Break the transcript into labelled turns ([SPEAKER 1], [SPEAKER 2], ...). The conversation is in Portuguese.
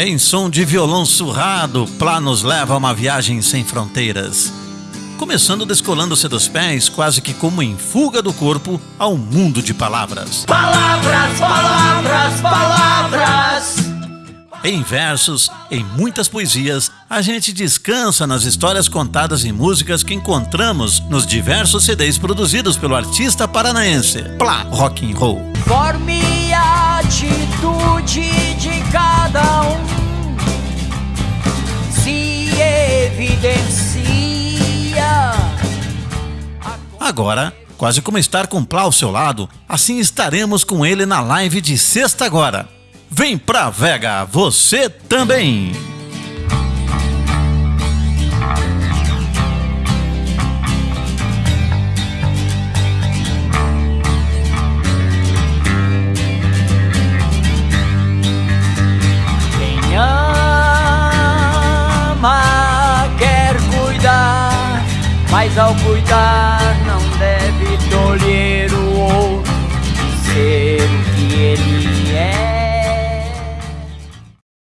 [SPEAKER 1] Em som de violão surrado, Plá nos leva a uma viagem sem fronteiras. Começando descolando-se dos pés, quase que como em fuga do corpo, ao mundo de palavras.
[SPEAKER 2] Palavras, palavras, palavras.
[SPEAKER 1] Em versos, em muitas poesias, a gente descansa nas histórias contadas em músicas que encontramos nos diversos CDs produzidos pelo artista paranaense, Plá Rock and Roll.
[SPEAKER 2] Forme
[SPEAKER 1] Agora, quase como estar com Plá ao seu lado, assim estaremos com ele na live de sexta agora. Vem pra Vega, você também!
[SPEAKER 2] Quem ama quer cuidar, mas ao cuidar não deve tolher o outro ser o que ele é.